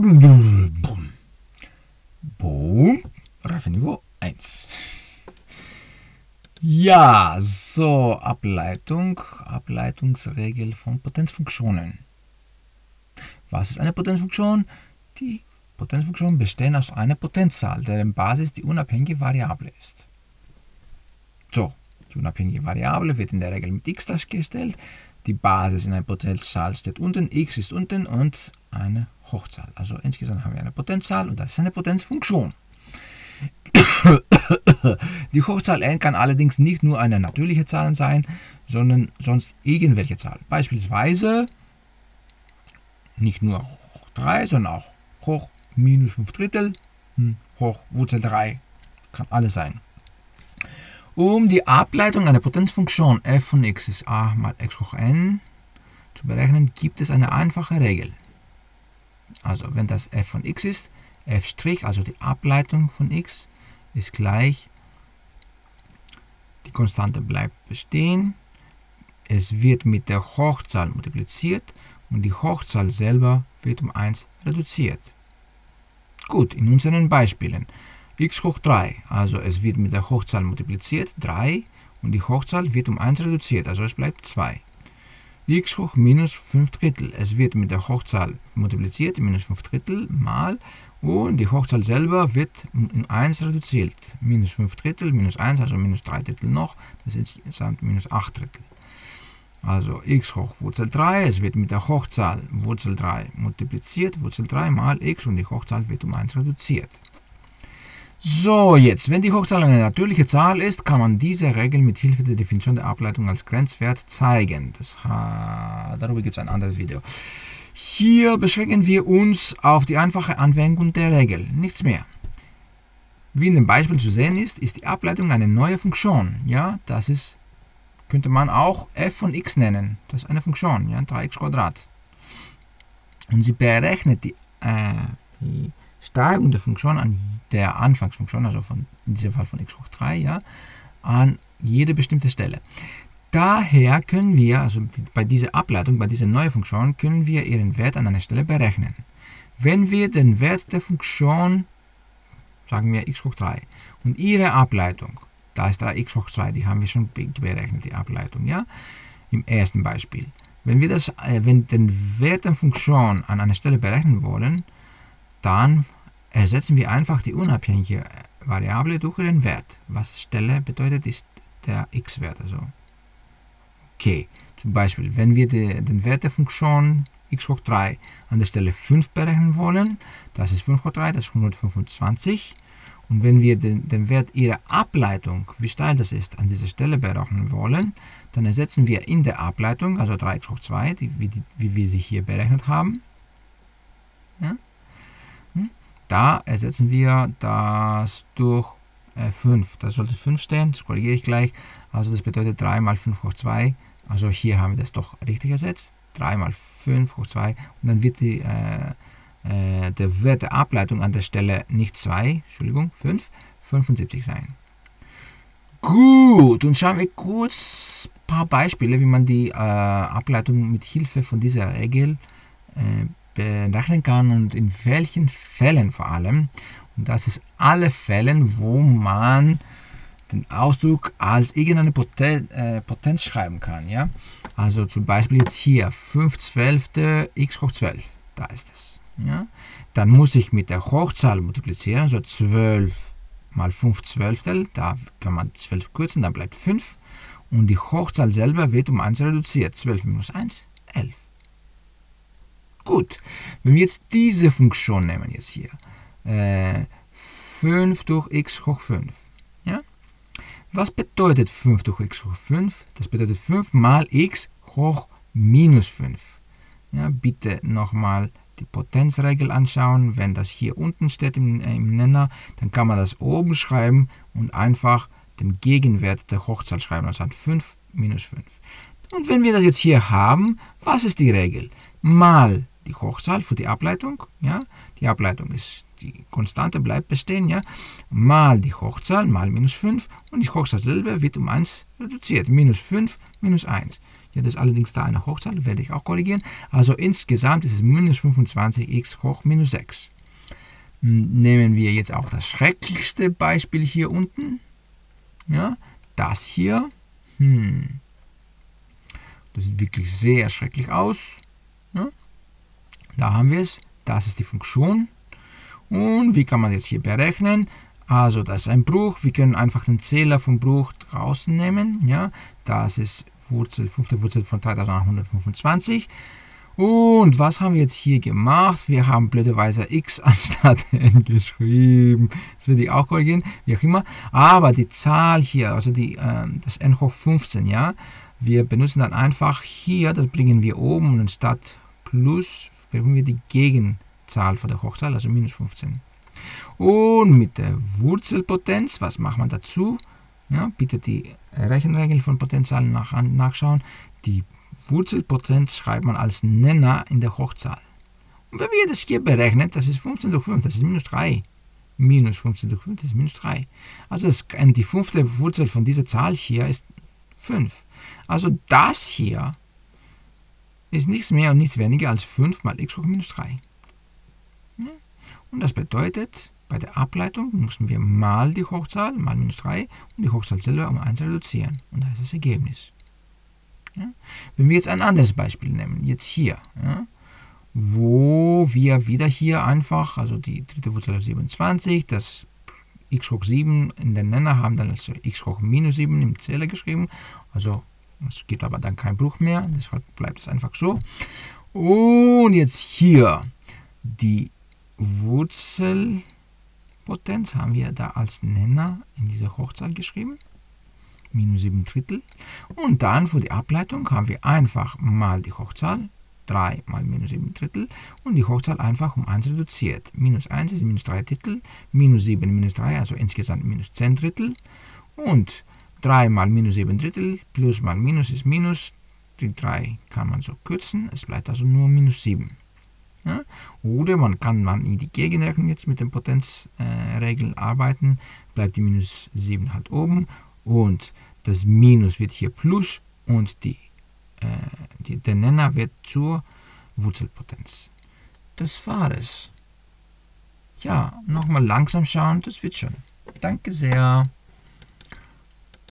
Boom. Boom. Reifeniveau 1. Ja, so, Ableitung, Ableitungsregel von Potenzfunktionen. Was ist eine Potenzfunktion? Die Potenzfunktionen bestehen aus einer Potenzzahl, deren Basis die unabhängige Variable ist. So, die unabhängige Variable wird in der Regel mit x dargestellt. Die Basis in einer Potenzzahl steht unten, x ist unten und eine Hochzahl. Also insgesamt haben wir eine Potenzzahl und das ist eine Potenzfunktion. Die Hochzahl n kann allerdings nicht nur eine natürliche Zahl sein, sondern sonst irgendwelche Zahl. Beispielsweise nicht nur hoch 3, sondern auch hoch minus 5 Drittel, hm, hoch Wurzel 3, kann alles sein. Um die Ableitung einer Potenzfunktion f von x ist a mal x hoch n zu berechnen, gibt es eine einfache Regel. Also wenn das f von x ist, f', also die Ableitung von x, ist gleich, die Konstante bleibt bestehen, es wird mit der Hochzahl multipliziert und die Hochzahl selber wird um 1 reduziert. Gut, in unseren Beispielen x hoch 3, also es wird mit der Hochzahl multipliziert, 3, und die Hochzahl wird um 1 reduziert, also es bleibt 2. x hoch minus 5 Drittel, es wird mit der Hochzahl multipliziert, minus 5 Drittel mal, und die Hochzahl selber wird um 1 reduziert. Minus 5 Drittel, minus 1, also minus 3 Drittel noch, das ist insgesamt minus 8 Drittel. Also x hoch Wurzel 3, es wird mit der Hochzahl Wurzel 3 multipliziert, Wurzel 3 mal x und die Hochzahl wird um 1 reduziert. So, jetzt, wenn die Hochzahl eine natürliche Zahl ist, kann man diese Regel mit Hilfe der Definition der Ableitung als Grenzwert zeigen. Das, darüber gibt es ein anderes Video. Hier beschränken wir uns auf die einfache Anwendung der Regel, nichts mehr. Wie in dem Beispiel zu sehen ist, ist die Ableitung eine neue Funktion. Ja, das ist könnte man auch f von x nennen. Das ist eine Funktion, ja, 3x Und sie berechnet die, äh, die Steigung der Funktion an der Anfangsfunktion, also von, in diesem Fall von x hoch 3, ja, an jede bestimmte Stelle. Daher können wir, also bei dieser Ableitung, bei dieser neuen Funktion, können wir ihren Wert an einer Stelle berechnen. Wenn wir den Wert der Funktion, sagen wir x hoch 3, und ihre Ableitung da ist 3x hoch 2, die haben wir schon berechnet, die Ableitung, ja? Im ersten Beispiel. Wenn wir das, äh, wenn den Wert der Funktion an einer Stelle berechnen wollen, dann ersetzen wir einfach die unabhängige Variable durch ihren Wert. Was Stelle bedeutet, ist der x-Wert. Also. Okay, zum Beispiel, wenn wir die, den Wert der Funktion x hoch 3 an der Stelle 5 berechnen wollen, das ist 5 hoch 3, das ist 125. Und wenn wir den, den Wert ihrer Ableitung, wie steil das ist, an dieser Stelle berechnen wollen, dann ersetzen wir in der Ableitung, also 3x hoch 2, die, wie, die, wie, wir sie hier berechnet haben, ja, da ersetzen wir das durch äh, 5. Das sollte 5 stehen, das korrigiere ich gleich. Also das bedeutet 3 mal 5 hoch 2. Also hier haben wir das doch richtig ersetzt. 3 mal 5 hoch 2. Und dann wird die äh, äh, der Wert der Ableitung an der Stelle nicht 2, Entschuldigung, 5, 75 sein. Gut, und schauen wir kurz ein paar Beispiele, wie man die äh, Ableitung mit Hilfe von dieser Regel äh, berechnen kann und in welchen Fällen vor allem. Und das ist alle Fälle, wo man den Ausdruck als irgendeine äh, Potenz schreiben kann. Ja? Also zum Beispiel jetzt hier 5 Zwölfte x hoch 12, da ist es ja, dann muss ich mit der Hochzahl multiplizieren, also 12 mal 5 Zwölftel, da kann man 12 kürzen, dann bleibt 5 und die Hochzahl selber wird um 1 reduziert, 12 minus 1, 11. Gut, wenn wir jetzt diese Funktion nehmen, jetzt hier, äh, 5 durch x hoch 5, ja? Was bedeutet 5 durch x hoch 5? Das bedeutet 5 mal x hoch minus 5. Ja, bitte nochmal die Potenzregel anschauen. Wenn das hier unten steht im, äh, im Nenner, dann kann man das oben schreiben und einfach den Gegenwert der Hochzahl schreiben, also 5 minus 5. Und wenn wir das jetzt hier haben, was ist die Regel? Mal die Hochzahl für die Ableitung, ja, die Ableitung ist, die Konstante bleibt bestehen, ja, mal die Hochzahl, mal minus 5 und die Hochzahl selber wird um 1 reduziert, minus 5, minus 1. Ja, das ist allerdings da eine Hochzahl, werde ich auch korrigieren. Also insgesamt ist es minus 25x hoch minus 6. Nehmen wir jetzt auch das schrecklichste Beispiel hier unten. Ja, das hier. Hm. Das sieht wirklich sehr schrecklich aus. Da haben wir es. Das ist die Funktion. Und wie kann man jetzt hier berechnen? Also das ist ein Bruch. Wir können einfach den Zähler vom Bruch draußen nehmen. Ja, das ist Wurzel, fünfte Wurzel von 3825. Und was haben wir jetzt hier gemacht? Wir haben blöderweise x anstatt n geschrieben. Das würde ich auch korrigieren, wie auch immer. Aber die Zahl hier, also die, äh, das n hoch 15, ja, wir benutzen dann einfach hier, das bringen wir oben und anstatt plus bringen wir die Gegenzahl von der Hochzahl, also minus 15. Und mit der Wurzelpotenz, was macht man dazu? Ja, bitte die Rechenregel von Potenzialen nach, nachschauen. Die Wurzelpotenz schreibt man als Nenner in der Hochzahl. Und wenn wir das hier berechnen, das ist 15 durch 5, das ist minus 3. Minus 15 durch 5, das ist minus 3. Also das, die fünfte Wurzel von dieser Zahl hier ist 5. Also das hier ist nichts mehr und nichts weniger als 5 mal x hoch minus 3. Und das bedeutet, bei der Ableitung müssen wir mal die Hochzahl, mal minus 3 und die Hochzahl selber um 1 reduzieren. Und da ist das Ergebnis. Ja? Wenn wir jetzt ein anderes Beispiel nehmen, jetzt hier, ja, wo wir wieder hier einfach, also die dritte Wurzel aus 27, das x hoch 7 in den Nenner haben dann als x hoch minus 7 im Zähler geschrieben. Also es gibt aber dann keinen Bruch mehr, deshalb bleibt es einfach so. Und jetzt hier die Wurzelpotenz haben wir da als Nenner in dieser Hochzahl geschrieben. Minus 7 Drittel. Und dann für die Ableitung haben wir einfach mal die Hochzahl 3 mal minus 7 Drittel und die Hochzahl einfach um 1 reduziert. Minus 1 ist minus 3 Drittel, minus 7 minus 3, also insgesamt minus 10 Drittel. Und 3 mal minus 7 Drittel, plus mal minus ist minus. Die 3 kann man so kürzen, es bleibt also nur minus 7. Ja? Oder man kann man in die Gegenrechnung jetzt mit den Potenzregeln äh, arbeiten, bleibt die minus 7 halt oben und das Minus wird hier Plus und die die, der Nenner wird zur Wurzelpotenz. Das war es. Ja, nochmal langsam schauen, das wird schon. Danke sehr.